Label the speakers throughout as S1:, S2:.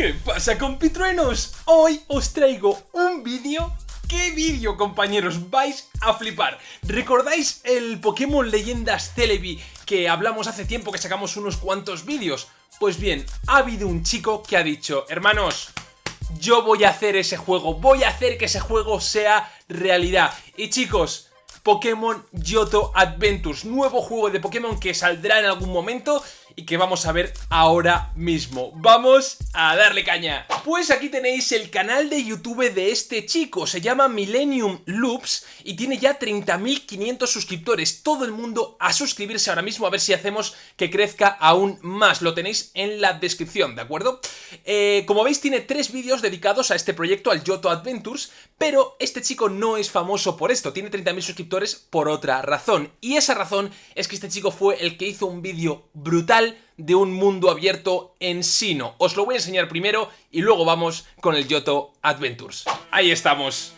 S1: ¿Qué pasa compitruenos? Hoy os traigo un vídeo ¿Qué vídeo, compañeros? Vais a flipar. ¿Recordáis el Pokémon Leyendas Celebi que hablamos hace tiempo que sacamos unos cuantos vídeos? Pues bien, ha habido un chico que ha dicho, hermanos, yo voy a hacer ese juego, voy a hacer que ese juego sea realidad. Y chicos, Pokémon Yoto Adventures, nuevo juego de Pokémon que saldrá en algún momento y que vamos a ver ahora mismo. ¡Vamos a darle caña! Pues aquí tenéis el canal de YouTube de este chico, se llama Millennium Loops y tiene ya 30.500 suscriptores. Todo el mundo a suscribirse ahora mismo a ver si hacemos que crezca aún más. Lo tenéis en la descripción, ¿de acuerdo? Eh, como veis tiene tres vídeos dedicados a este proyecto, al Yoto Adventures, pero este chico no es famoso por esto, tiene 30.000 suscriptores por otra razón. Y esa razón es que este chico fue el que hizo un vídeo brutal de un mundo abierto en Sino. Os lo voy a enseñar primero y luego vamos con el Yoto Adventures. Ahí estamos.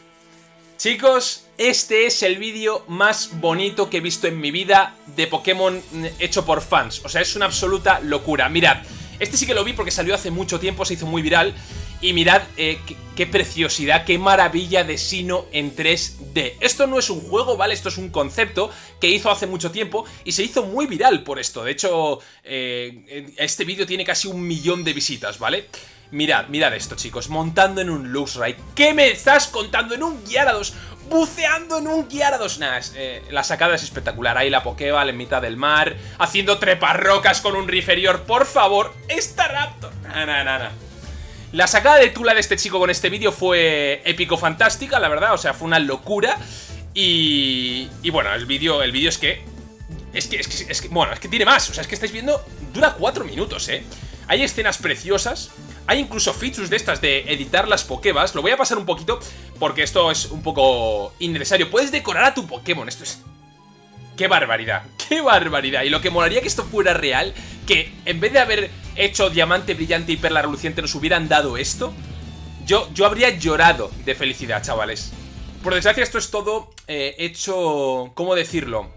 S1: Chicos, este es el vídeo más bonito que he visto en mi vida de Pokémon hecho por fans. O sea, es una absoluta locura. Mirad, este sí que lo vi porque salió hace mucho tiempo, se hizo muy viral. Y mirad eh, qué, preciosidad, qué maravilla de Sino en 3D. Esto no es un juego, ¿vale? Esto es un concepto que hizo hace mucho tiempo y se hizo muy viral por esto. De hecho, eh, este vídeo tiene casi un millón de visitas, ¿vale? Mirad, mirad esto, chicos. Montando en un Luxray. ¿Qué me estás contando? En un Gyarados. Buceando en un Gyarados. Nah, eh, la sacada es espectacular. Ahí la Pokéball en mitad del mar. Haciendo treparrocas con un Riferior. Por favor, esta Raptor. Nah, nah, nah, nah. La sacada de Tula de este chico con este vídeo fue épico-fantástica, la verdad, o sea, fue una locura. Y, y bueno, el vídeo el vídeo es que, es que, es que, es que, bueno, es que tiene más, o sea, es que estáis viendo, dura cuatro minutos, ¿eh? Hay escenas preciosas, hay incluso features de estas de editar las Pokébas, lo voy a pasar un poquito porque esto es un poco innecesario. Puedes decorar a tu Pokémon, esto es ¡Qué barbaridad! ¡Qué barbaridad! Y lo que molaría que esto fuera real, que en vez de haber hecho diamante brillante y perla reluciente nos hubieran dado esto, yo, yo habría llorado de felicidad, chavales. Por desgracia esto es todo eh, hecho... ¿Cómo decirlo?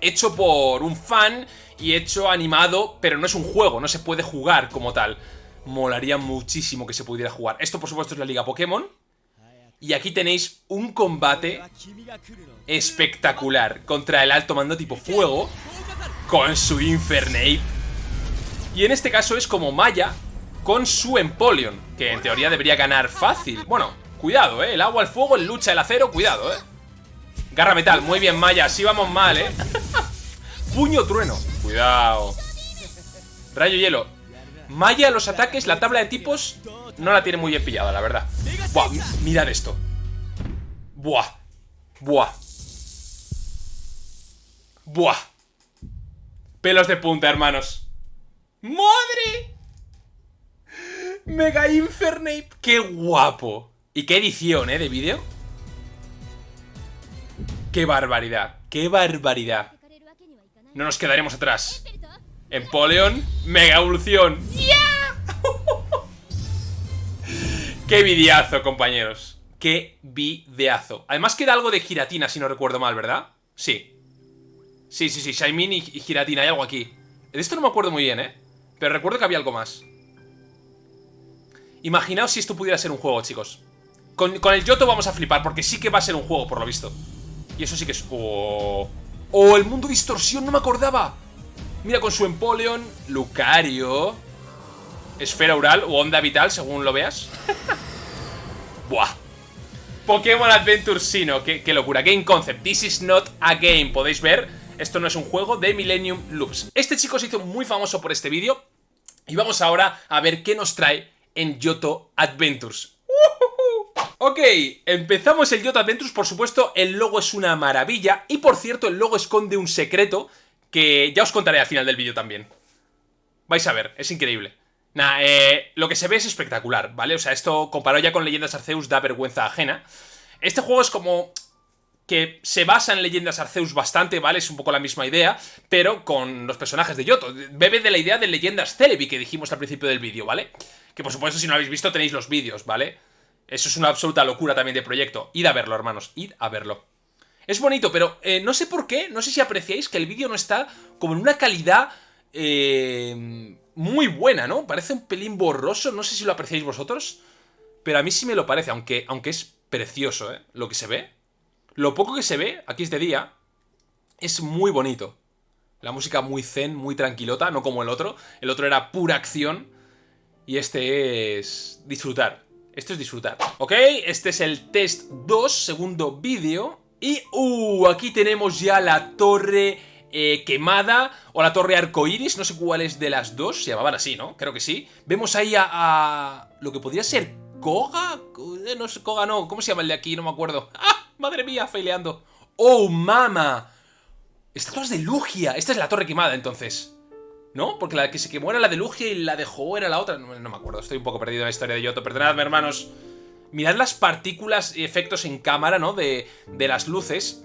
S1: Hecho por un fan y hecho animado, pero no es un juego, no se puede jugar como tal. Molaría muchísimo que se pudiera jugar. Esto por supuesto es la Liga Pokémon. Y aquí tenéis un combate espectacular contra el alto mando tipo fuego con su Infernape. Y en este caso es como Maya con su Empoleon, que en teoría debería ganar fácil. Bueno, cuidado, ¿eh? El agua, el fuego, el lucha, el acero, cuidado, ¿eh? Garra metal, muy bien Maya, así vamos mal, ¿eh? Puño trueno, cuidado. Rayo hielo. Maya, los ataques, la tabla de tipos no la tiene muy bien pillada, la verdad. Buah, mirad esto. Buah. Buah. Buah. Pelos de punta, hermanos. ¡Madre! Mega Infernape. ¡Qué guapo! ¿Y qué edición, eh, de vídeo? ¡Qué barbaridad! ¡Qué barbaridad! No nos quedaremos atrás. Empoleon, Mega Evolución. ¡Qué videazo, compañeros! ¡Qué videazo! Además queda algo de giratina, si no recuerdo mal, ¿verdad? Sí. Sí, sí, sí, Shaimin y, giratina, hay algo aquí. De esto no me acuerdo muy bien, ¿eh? Pero recuerdo que había algo más. Imaginaos si esto pudiera ser un juego, chicos. Con, el Yoto vamos a flipar, porque sí que va a ser un juego, por lo visto. Y eso sí que es... ¡Oh! ¡Oh, el mundo distorsión! ¡No me acordaba! Mira, con su Empoleon, Lucario... Esfera oral o onda vital, según lo veas. Buah. Pokémon Adventure Sino, qué, qué, locura. Game Concept, this is not a game. Podéis ver, esto no es un juego de Millennium Loops. Este chico se hizo muy famoso por este vídeo. Y vamos ahora a ver qué nos trae en Yoto Adventures. Ok, empezamos el Yoto Adventures, por supuesto el logo es una maravilla y por cierto el logo esconde un secreto que ya os contaré al final del vídeo también. Vais a ver, es increíble. Nah, eh, lo que se ve es espectacular, ¿vale? O sea, esto comparado ya con Leyendas Arceus da vergüenza ajena. Este juego es como que se basa en Leyendas Arceus bastante, ¿vale? Es un poco la misma idea, pero con los personajes de Yoto. Bebe de la idea de Leyendas Celebi que dijimos al principio del vídeo, ¿vale? Que por supuesto si no lo habéis visto tenéis los vídeos, ¿vale? Eso es una absoluta locura también de proyecto. Id a verlo, hermanos, id a verlo. Es bonito, pero eh, no sé por qué, no sé si apreciáis que el vídeo no está como en una calidad... Eh muy buena, ¿no? Parece un pelín borroso, no sé si lo apreciáis vosotros, pero a mí sí me lo parece, aunque, aunque es precioso, ¿eh? Lo que se ve. Lo poco que se ve, aquí es de día, es muy bonito. La música muy zen, muy tranquilota, no como el otro. El otro era pura acción. Y este es disfrutar. Esto es disfrutar. ¿Ok? Este es el test 2, segundo vídeo. Y, uh, aquí tenemos ya la torre eh, quemada o la torre arcoiris, no sé cuál es de las dos, se llamaban así, ¿no? Creo que sí. Vemos ahí a, a lo que podría ser Koga, no sé, Koga no, ¿cómo se llama el de aquí? No me acuerdo. ¡Ah! Madre mía, faileando. ¡Oh, mama! Estatuas de Lugia. Esta es la torre quemada, entonces. ¿No? Porque la que se quemó era la de Lugia y la de Ho era la otra. No, me acuerdo, estoy un poco perdido en la historia de Yoto. Perdonadme, hermanos. Mirad las partículas y efectos en cámara, ¿no? De, de las luces.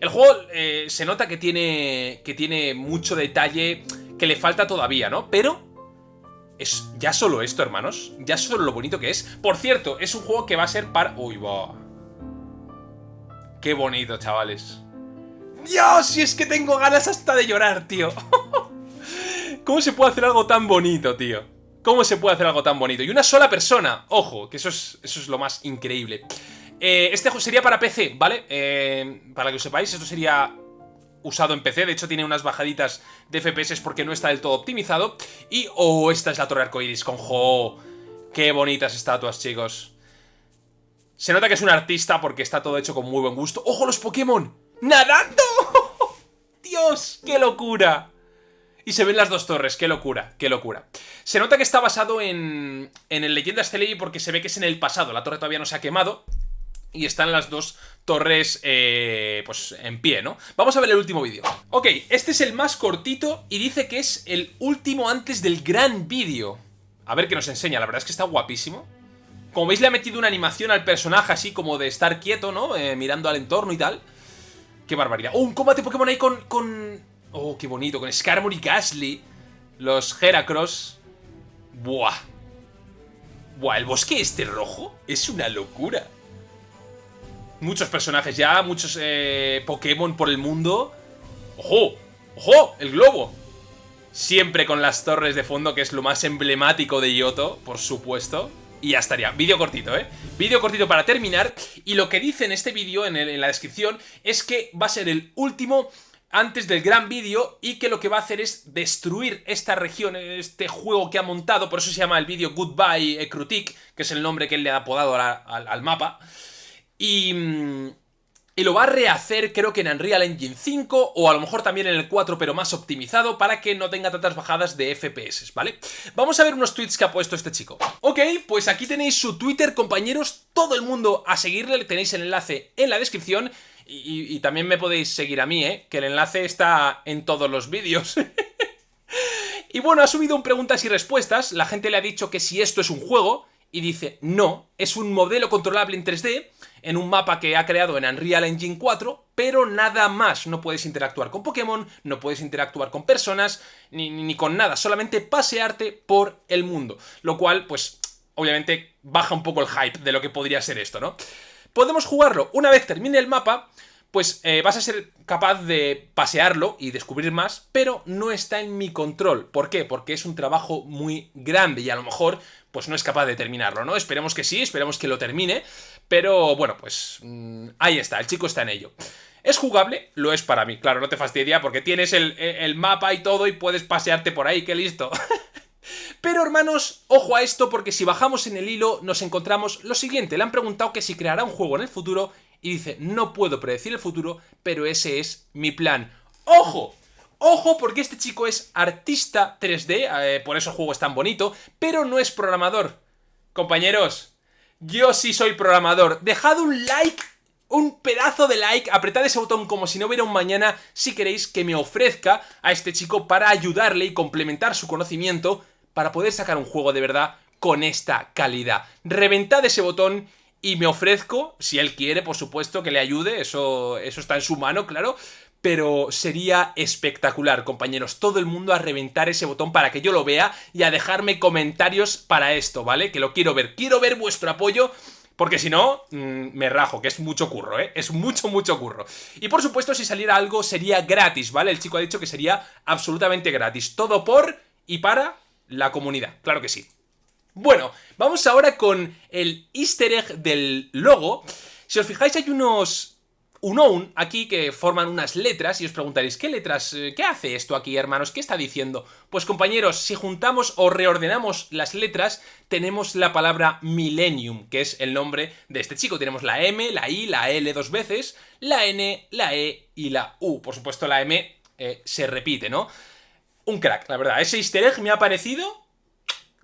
S1: El juego eh, se nota que tiene, que tiene mucho detalle que le falta todavía, ¿no? Pero es ya solo esto, hermanos. Ya solo lo bonito que es. Por cierto, es un juego que va a ser para... Uy, va. Qué bonito, chavales. Dios, si es que tengo ganas hasta de llorar, tío. ¿Cómo se puede hacer algo tan bonito, tío? ¿Cómo se puede hacer algo tan bonito? Y una sola persona, ojo, que eso es, eso es lo más increíble. Eh, este sería para PC, ¿vale? Eh, para que lo sepáis, esto sería usado en PC, de hecho tiene unas bajaditas de FPS porque no está del todo optimizado. Y, oh, esta es la torre arcoiris con Jo. Qué bonitas estatuas, chicos. Se nota que es un artista porque está todo hecho con muy buen gusto. ¡Ojo, los Pokémon! ¡Nadando! ¡Dios! ¡Qué locura! Y se ven las dos torres, qué locura, qué locura. Se nota que está basado en, en el Leyendas Celebi porque se ve que es en el pasado, la torre todavía no se ha quemado. Y están las dos torres, eh, pues, en pie, ¿no? Vamos a ver el último vídeo. Ok, este es el más cortito y dice que es el último antes del gran vídeo. A ver qué nos enseña, la verdad es que está guapísimo. Como veis le ha metido una animación al personaje así como de estar quieto, ¿no? Eh, mirando al entorno y tal. Qué barbaridad. ¡Oh, un combate Pokémon ahí con, con... Oh, qué bonito, con Skarmory y Gasly. Los Heracross. Buah. Buah, el bosque este rojo es una locura. Muchos personajes ya, muchos eh, Pokémon por el mundo. ¡Ojo! ¡Ojo! ¡El globo! Siempre con las torres de fondo, que es lo más emblemático de Yoto, por supuesto. Y ya estaría. Vídeo cortito, ¿eh? Vídeo cortito para terminar. Y lo que dice en este vídeo, en, la descripción, es que va a ser el último antes del gran vídeo y que lo que va a hacer es destruir esta región, este juego que ha montado, por eso se llama el vídeo Goodbye Ekrutik, que es el nombre que él le ha apodado al, al mapa. Y, mm, y lo va a rehacer creo que en Unreal Engine 5 o a lo mejor también en el 4 pero más optimizado para que no tenga tantas bajadas de FPS, ¿vale? Vamos a ver unos tweets que ha puesto este chico. Ok, pues aquí tenéis su Twitter, compañeros, todo el mundo a seguirle, tenéis el enlace en la descripción y, y también me podéis seguir a mí, ¿eh? Que el enlace está en todos los vídeos. y bueno, ha subido un preguntas y respuestas, la gente le ha dicho que si esto es un juego y dice no, es un modelo controlable en 3D en un mapa que ha creado en Unreal Engine 4, pero nada más. No puedes interactuar con Pokémon, no puedes interactuar con personas, ni, ni con nada, solamente pasearte por el mundo. Lo cual, pues, obviamente baja un poco el hype de lo que podría ser esto, ¿no? Podemos jugarlo una vez termine el mapa, pues eh, vas a ser capaz de pasearlo y descubrir más, pero no está en mi control. ¿Por qué? Porque es un trabajo muy grande y a lo mejor pues no es capaz de terminarlo, ¿no? Esperemos que sí, esperemos que lo termine, pero bueno, pues mmm, ahí está, el chico está en ello. ¿Es jugable? Lo es para mí, claro, no te fastidia porque tienes el, el mapa y todo y puedes pasearte por ahí, que listo. Pero hermanos, ojo a esto porque si bajamos en el hilo nos encontramos lo siguiente. Le han preguntado que si creará un juego en el futuro y dice, no puedo predecir el futuro, pero ese es mi plan. ¡Ojo! Ojo porque este chico es artista 3D, eh, por eso el juego es tan bonito, pero no es programador. Compañeros, yo sí soy programador. Dejad un like, un pedazo de like, apretad ese botón como si no hubiera un mañana si queréis que me ofrezca a este chico para ayudarle y complementar su conocimiento para poder sacar un juego de verdad con esta calidad. Reventad ese botón y me ofrezco, si él quiere, por supuesto, que le ayude, eso, eso está en su mano, claro, pero sería espectacular, compañeros, todo el mundo a reventar ese botón para que yo lo vea y a dejarme comentarios para esto, ¿vale? Que lo quiero ver, quiero ver vuestro apoyo porque si no, mmm, me rajo, que es mucho curro, ¿eh? Es mucho, mucho curro. Y por supuesto, si saliera algo, sería gratis, ¿vale? El chico ha dicho que sería absolutamente gratis. Todo por y para la comunidad, claro que sí. Bueno, vamos ahora con el easter egg del logo. Si os fijáis hay unos unknown aquí que forman unas letras y os preguntaréis, ¿qué letras? Eh, ¿Qué hace esto aquí, hermanos? ¿Qué está diciendo? Pues compañeros, si juntamos o reordenamos las letras, tenemos la palabra Millennium, que es el nombre de este chico. Tenemos la M, la I, la L dos veces, la N, la E y la U. Por supuesto, la M eh, se repite, ¿no? Un crack, la verdad. Ese easter egg me ha parecido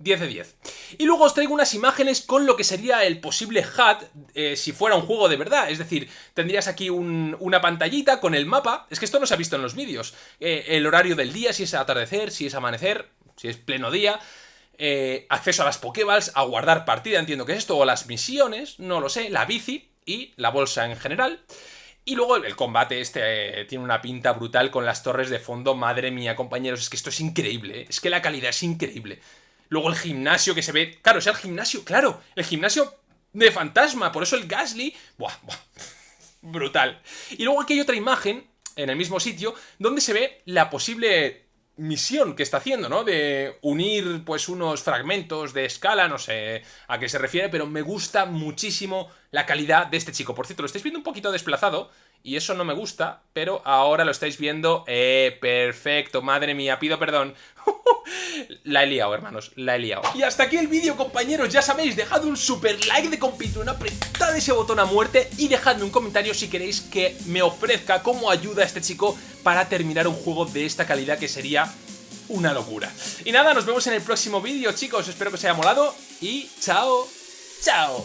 S1: 10 de 10. Y luego os traigo unas imágenes con lo que sería el posible HUD eh, si fuera un juego de verdad. Es decir, tendrías aquí una pantallita con el mapa. Es que esto no se ha visto en los vídeos. Eh, el horario del día, si es atardecer, si es amanecer, si es pleno día. Eh, acceso a las Pokéballs, a guardar partida, entiendo que es esto, o las misiones, no lo sé, la bici y la bolsa en general. Y luego el combate este tiene una pinta brutal con las torres de fondo. Madre mía, compañeros, es que esto es increíble. Es que la calidad es increíble. Luego el gimnasio que se ve... Claro, es el gimnasio, claro. El gimnasio de fantasma. Por eso el Gasly... Buah, buah. Brutal. Y luego aquí hay otra imagen, en el mismo sitio, donde se ve la posible misión que está haciendo, ¿no? De unir, pues, unos fragmentos de escala, no sé a qué se refiere, pero me gusta muchísimo la calidad de este chico. Por cierto, lo estáis viendo un poquito desplazado, y eso no me gusta, pero ahora lo estáis viendo. ¡Eh! Perfecto, madre mía, pido perdón. la he liado, hermanos, la he liado. Y hasta aquí el vídeo, compañeros. Ya sabéis, dejad un super like de compitón, apretad ese botón a muerte y dejadme un comentario si queréis que me ofrezca cómo ayuda a este chico para terminar un juego de esta calidad que sería una locura. Y nada, nos vemos en el próximo vídeo, chicos. Espero que os haya molado y chao, chao.